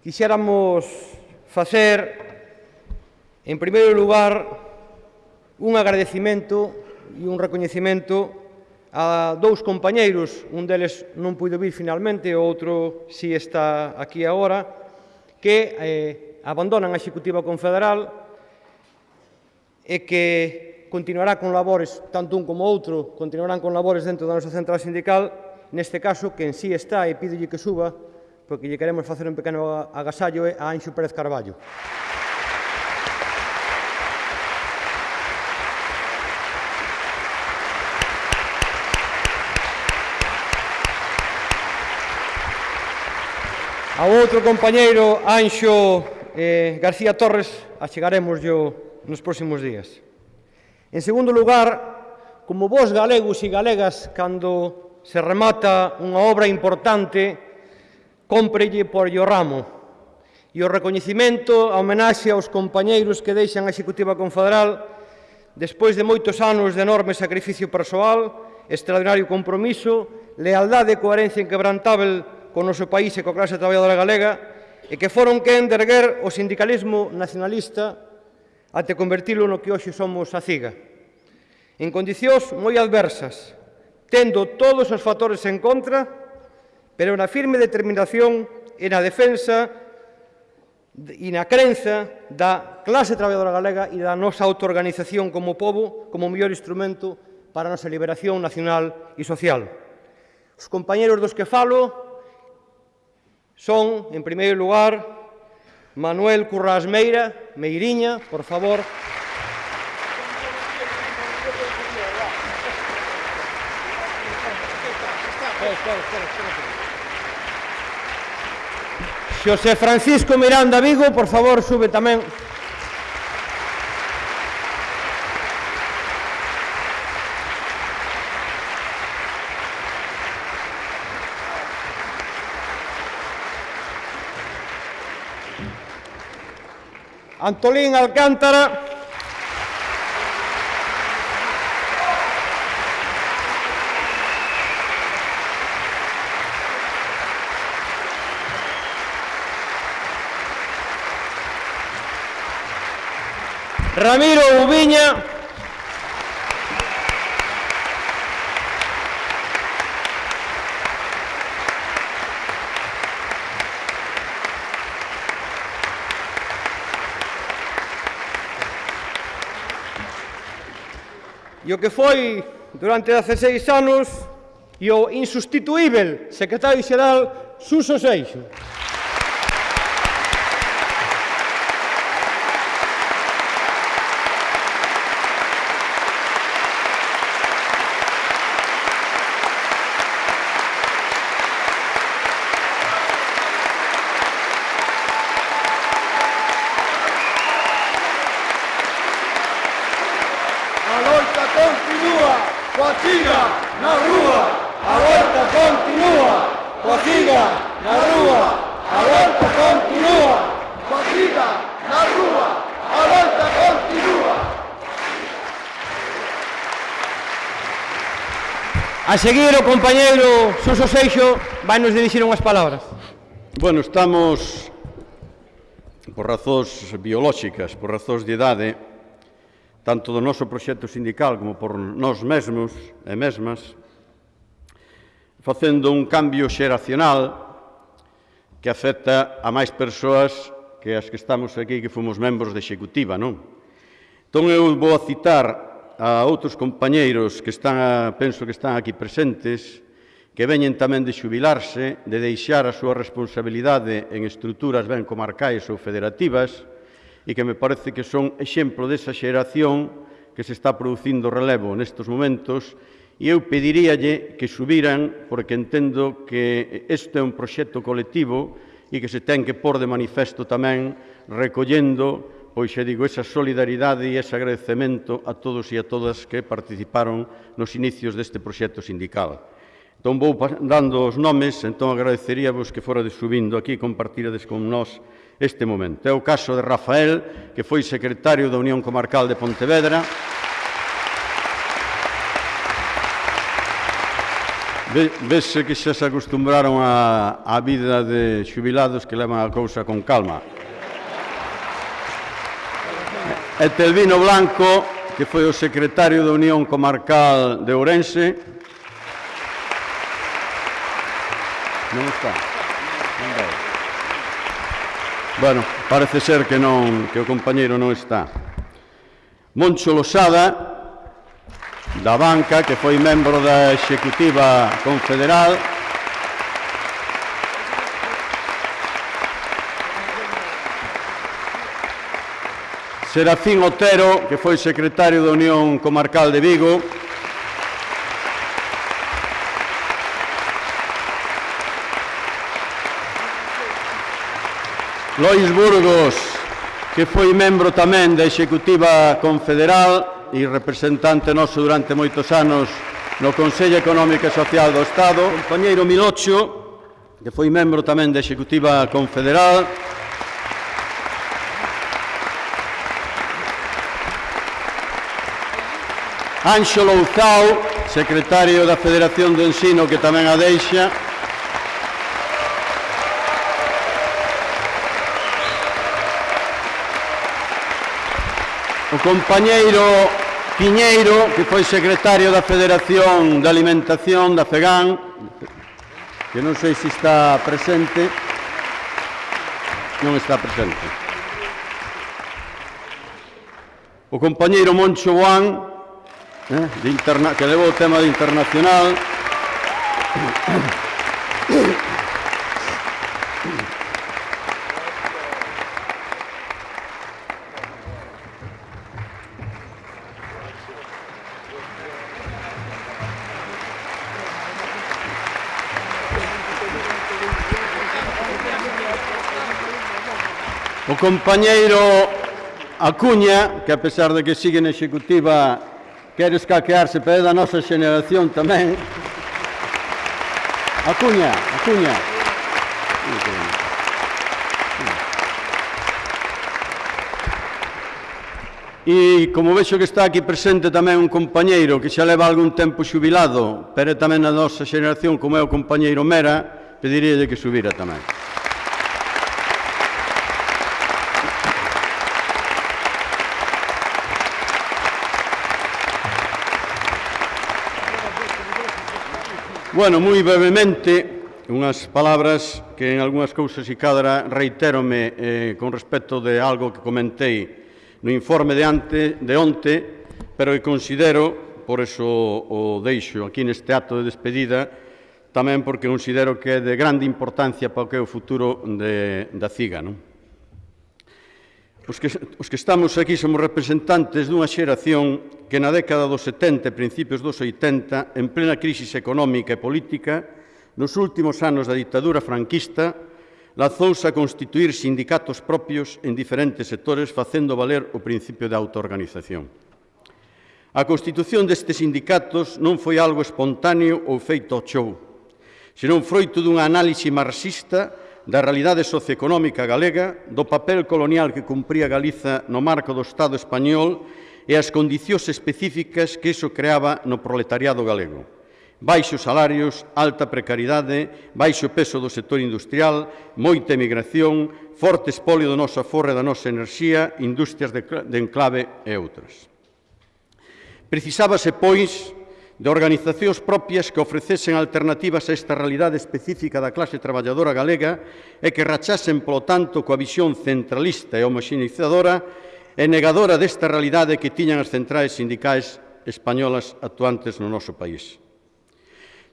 quixéramos facer, en primeiro lugar, un agradecimento e un recoñecimento a dous compañeiros, un deles non puido vir finalmente, o outro si está aquí agora, que eh, abandonan a Executiva Confederal e que continuará con labores, tanto un como outro, continuarán con labores dentro da nosa central sindical, neste caso que en sí está e pídolle que suba porque lle queremos facer un pequeno agasallo eh, a Anxo Pérez Carballo. A outro compañeiro, Anxo eh, García Torres, achegaremos yo nos próximos días. En segundo lugar, como vos galegos e galegas, cando se remata unha obra importante, cómprelle por o ramo e o recoñecimento, a homenaxe aos compañeiros que deixan a Executiva Confederal despois de moitos anos de enorme sacrificio persoal, extraordinario compromiso, lealdade e coherencia inquebrantável con o noso país e coa clase traballadora galega e que foron quen de erguer o sindicalismo nacionalista até convertilo no que hoxe somos a CIGA. En condicións moi adversas, tendo todos os factores en contra, pero na firme determinación e na defensa e na crenza da clase traballadora galega e da nosa autoorganización como povo como mellor instrumento para a nosa liberación nacional e social. Os compañeros dos que falo son, en primeiro lugar, Manuel Currás Meira, Meiriña, por favor, espera, espera, espera. Xosé Francisco Miranda Vigo, por favor, sube tamén. Antolín Alcántara. Ramiro Ubiña. E o que foi durante 16 anos e o insustituível secretario xeral Suso Seixo. A seguir o compañeiro Suso Seixo vai nos dirixir unhas palabras. Bueno, estamos por razóns biolóxicas, por razóns de idade, tanto do noso proxecto sindical como por nós mesmos e mesmas, facendo un cambio xeracional que afecta a máis persoas que as que estamos aquí que fomos membros de executiva, non? Entón eu vou a citar a outros compañeiros que están, a, penso que están aquí presentes, que veñen tamén de xubilarse, de deixar a súa responsabilidade en estruturas ben comarcais ou federativas, e que me parece que son exemplo desa xeración que se está producindo relevo nestes momentos, e eu pediríalle que subiran, porque entendo que este é un proxecto colectivo e que se ten que pôr de manifesto tamén recollendo pois xa digo, esa solidaridade e ese agradecemento a todos e a todas que participaron nos inicios deste proxecto sindical. Entón vou dando os nomes, entón agradeceríamos que fora de subindo aquí e compartirades con nós este momento. É o caso de Rafael, que foi secretario da Unión Comarcal de Pontevedra, Vese que xa se acostumbraron á vida de xubilados que levan a cousa con calma e Telvino Blanco, que foi o secretario da Unión Comarcal de Ourense. Non está. Non vai. Bueno, parece ser que non que o compañeiro non está. Moncho Losada, da banca, que foi membro da Executiva Confederal, Serafín Otero, que foi secretario da Unión Comarcal de Vigo, Lois Burgos, que foi membro tamén da Executiva Confederal e representante noso durante moitos anos no Consello Económico e Social do Estado, compañeiro Milocho, que foi membro tamén da Executiva Confederal, Ánxolo Uzao, secretario da Federación do Ensino, que tamén a deixa. O compañeiro Piñeiro, que foi secretario da Federación de Alimentación da FEGAN, que non sei se está presente. Non está presente. O compañeiro Moncho Boán, eh, de interna que levou o tema de internacional. O compañeiro Acuña, que a pesar de que sigue na executiva quere escaquearse, pero é da nosa xeneración tamén. Acuña, Acuña. E como vexo que está aquí presente tamén un compañeiro que xa leva algún tempo xubilado, pero tamén a nosa xeneración, como é o compañeiro Mera, pediríalle que subira tamén. Bueno, moi brevemente, unhas palabras que en algunhas cousas e cadra reitérome eh, con respecto de algo que comentei no informe de, ante, de onte, pero que considero, por eso o deixo aquí neste acto de despedida, tamén porque considero que é de grande importancia para o que é o futuro de, da CIGA. Non? Os que, os que estamos aquí somos representantes dunha xeración que na década dos 70 e principios dos 80, en plena crisis económica e política, nos últimos anos da ditadura franquista, lazouse a constituir sindicatos propios en diferentes sectores facendo valer o principio de autoorganización. A constitución destes sindicatos non foi algo espontáneo ou feito ao show, senón froito dunha análise marxista da realidade socioeconómica galega, do papel colonial que cumpría Galiza no marco do Estado español e as condicións específicas que iso creaba no proletariado galego. Baixos salarios, alta precariedade, baixo peso do sector industrial, moita emigración, forte espolio do noso aforre da nosa enerxía, industrias de enclave e outras. Precisábase, pois, de organizacións propias que ofrecesen alternativas a esta realidade específica da clase traballadora galega e que rachasen, polo tanto, coa visión centralista e homoxenizadora e negadora desta realidade que tiñan as centrais sindicais españolas actuantes no noso país.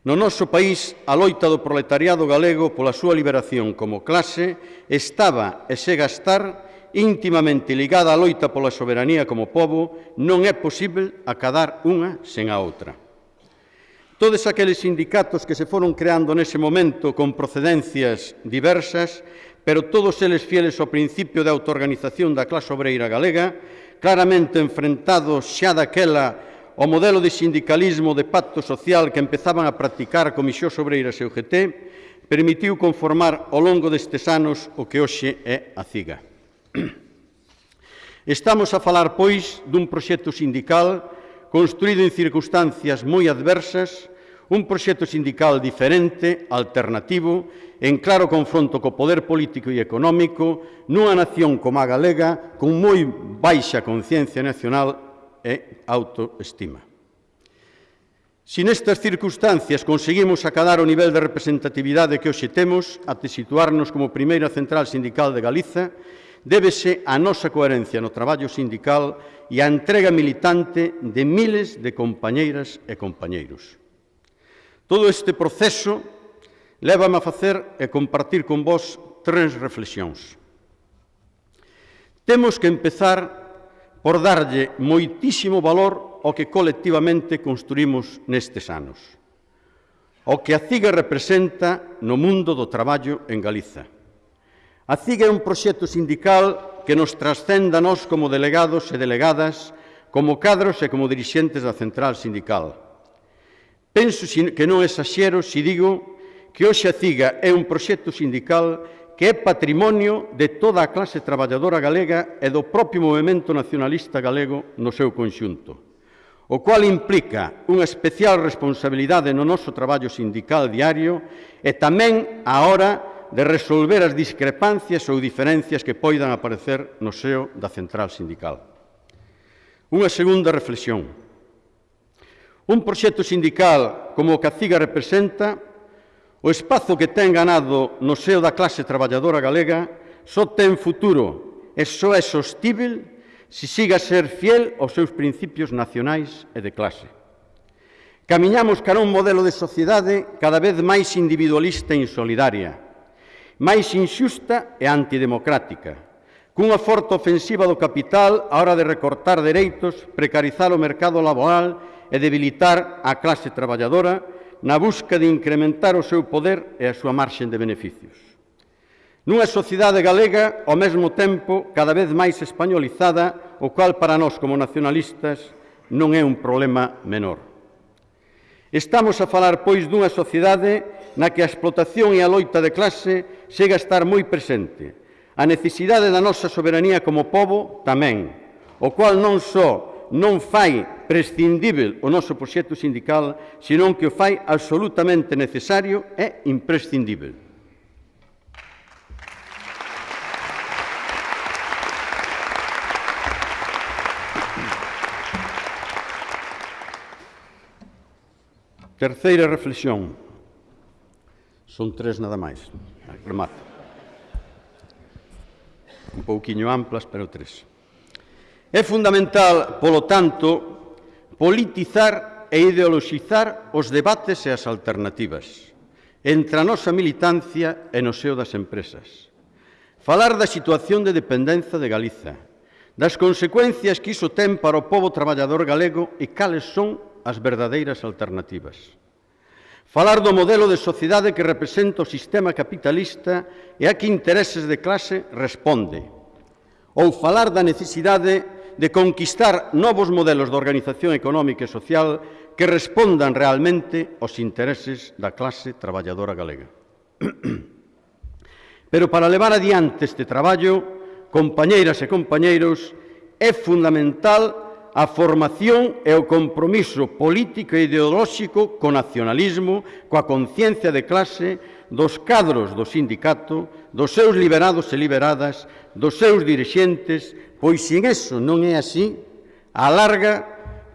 No noso país, a loita do proletariado galego pola súa liberación como clase estaba e sega estar íntimamente ligada á loita pola soberanía como povo, non é posible acadar unha sen a outra. Todos aqueles sindicatos que se foron creando nese momento con procedencias diversas, pero todos eles fieles ao principio de autoorganización da clase obreira galega, claramente enfrentados xa daquela o modelo de sindicalismo de pacto social que empezaban a practicar Comisións Obreiras e UGT permitiu conformar ao longo destes anos o que hoxe é a CIGA. Estamos a falar, pois, dun proxecto sindical construído en circunstancias moi adversas, un proxecto sindical diferente, alternativo, en claro confronto co poder político e económico, nunha nación como a galega, con moi baixa conciencia nacional e autoestima. Si nestas circunstancias conseguimos acadar o nivel de representatividade que hoxe temos, até situarnos como primeira central sindical de Galiza, débese á nosa coherencia no traballo sindical e á entrega militante de miles de compañeiras e compañeiros. Todo este proceso lévame a facer e compartir con vós tres reflexións. Temos que empezar por darlle moitísimo valor ao que colectivamente construímos nestes anos, ao que a CIGA representa no mundo do traballo en Galiza A CIG é un proxecto sindical que nos trascenda a nós como delegados e delegadas, como cadros e como dirixentes da central sindical. Penso que non exaxero se digo que hoxe a CIGA é un proxecto sindical que é patrimonio de toda a clase traballadora galega e do propio movimento nacionalista galego no seu conxunto, o cual implica unha especial responsabilidade no noso traballo sindical diario e tamén a hora de de resolver as discrepancias ou diferencias que poidan aparecer no seo da central sindical. Unha segunda reflexión. Un proxecto sindical como o que a CIGA representa, o espazo que ten ganado no seo da clase traballadora galega só ten futuro e só é sostível se siga a ser fiel aos seus principios nacionais e de clase. Camiñamos cara un modelo de sociedade cada vez máis individualista e insolidaria, máis inxusta e antidemocrática, cunha forte ofensiva do capital á hora de recortar dereitos, precarizar o mercado laboral e debilitar a clase traballadora na busca de incrementar o seu poder e a súa marxen de beneficios. Nunha sociedade galega, ao mesmo tempo, cada vez máis españolizada, o cual para nós como nacionalistas non é un problema menor. Estamos a falar, pois, dunha sociedade na que a explotación e a loita de clase chega a estar moi presente. A necesidade da nosa soberanía como povo tamén, o cual non só non fai prescindível o noso proxecto sindical, senón que o fai absolutamente necesario e imprescindível. Terceira reflexión. Son tres nada máis. Remato. Un pouquiño amplas, pero tres. É fundamental, polo tanto, politizar e ideoloxizar os debates e as alternativas entre a nosa militancia e no seo das empresas. Falar da situación de dependenza de Galiza, das consecuencias que iso ten para o povo traballador galego e cales son as verdadeiras alternativas. Falar do modelo de sociedade que representa o sistema capitalista e a que intereses de clase responde. Ou falar da necesidade de conquistar novos modelos de organización económica e social que respondan realmente aos intereses da clase traballadora galega. Pero para levar adiante este traballo, compañeiras e compañeiros, é fundamental a formación e o compromiso político e ideolóxico co nacionalismo, coa conciencia de clase dos cadros do sindicato, dos seus liberados e liberadas, dos seus dirixentes, pois sin eso non é así, a larga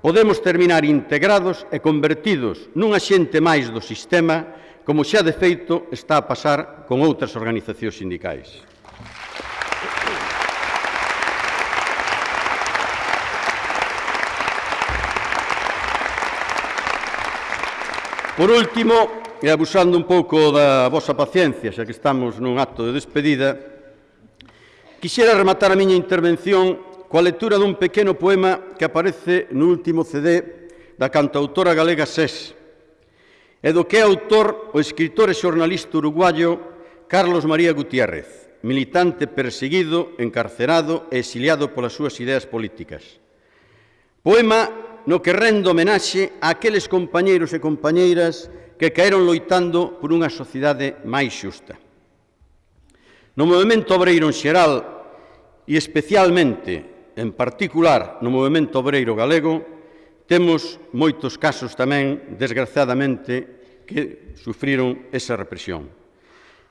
podemos terminar integrados e convertidos nunha xente máis do sistema, como xa de feito está a pasar con outras organizacións sindicais. Por último, e abusando un pouco da vosa paciencia, xa que estamos nun acto de despedida, quixera rematar a miña intervención coa lectura dun pequeno poema que aparece no último CD da cantautora galega SES, e do que é autor o escritor e xornalista uruguayo Carlos María Gutiérrez, militante perseguido, encarcerado e exiliado polas súas ideas políticas. Poema no que rendo homenaxe a aqueles compañeiros e compañeiras que caeron loitando por unha sociedade máis xusta. No movimento obreiro en xeral e especialmente, en particular, no movimento obreiro galego, temos moitos casos tamén, desgraciadamente, que sufriron esa represión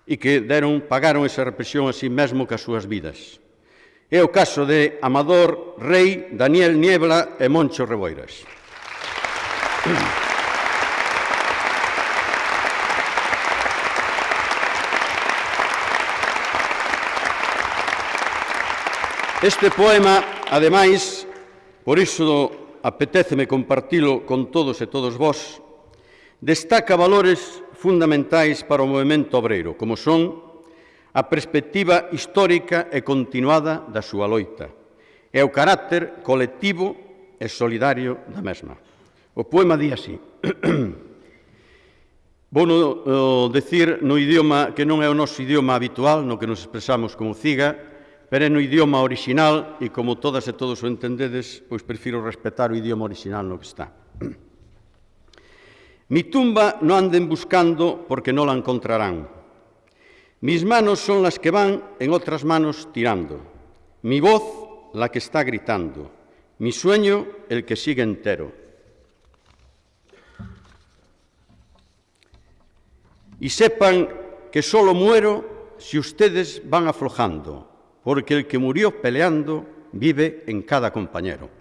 e que deron, pagaron esa represión así mesmo que as súas vidas. É o caso de Amador Rei, Daniel Niebla e Moncho Reboiras. Este poema, ademais, por iso apetéceme compartilo con todos e todos vós, destaca valores fundamentais para o movimento obreiro, como son a perspectiva histórica e continuada da súa loita e o carácter colectivo e solidario da mesma. O poema di así. Vou no, eh, decir no idioma que non é o noso idioma habitual, no que nos expresamos como ciga, pero é no idioma original e como todas e todos o entendedes, pois prefiro respetar o idioma original no que está. Mi tumba non anden buscando porque non la encontrarán, Mis manos son las que van en otras manos tirando. Mi voz la que está gritando. Mi sueño el que sigue entero. Y sepan que solo muero si ustedes van aflojando, porque el que murió peleando vive en cada compañero.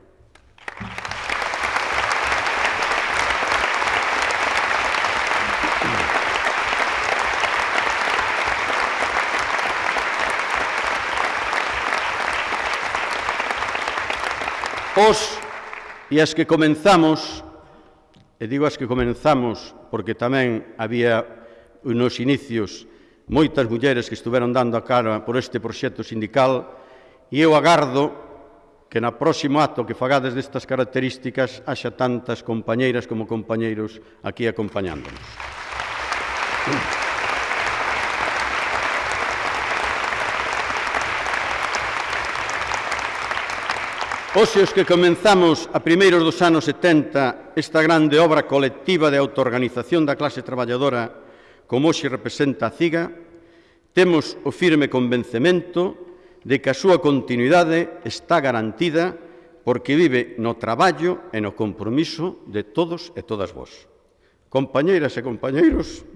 os e as que comenzamos, e digo as que comenzamos porque tamén había nos inicios moitas mulleres que estiveron dando a cara por este proxecto sindical, e eu agardo que na próximo acto que fagades destas características haxa tantas compañeiras como compañeiros aquí acompañándonos. Aplausos. Oxe, os que comenzamos a primeiros dos anos 70 esta grande obra colectiva de autoorganización da clase traballadora como hoxe representa a CIGA, temos o firme convencemento de que a súa continuidade está garantida porque vive no traballo e no compromiso de todos e todas vós. Compañeiras e compañeiros,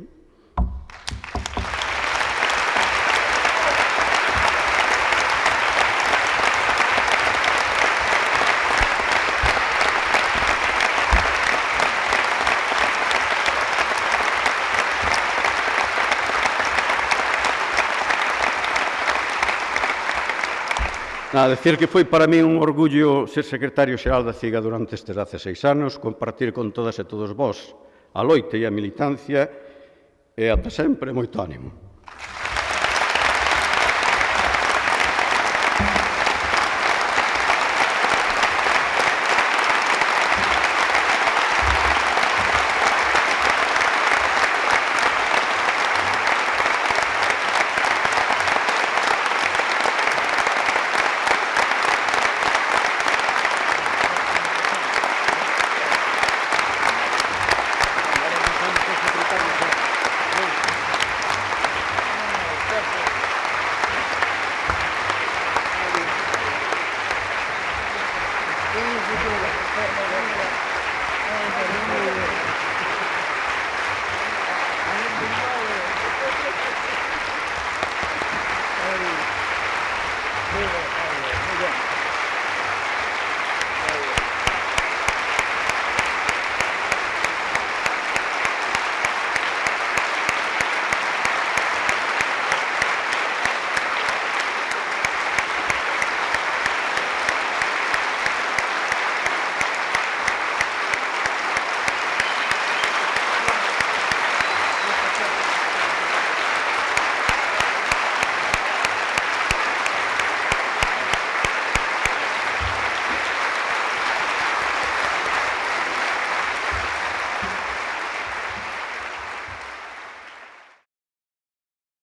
A decir que foi para mí un orgullo ser secretario xeral da CIGA durante estes 16 anos, compartir con todas e todos vós a loite e a militancia e ata sempre moito ánimo.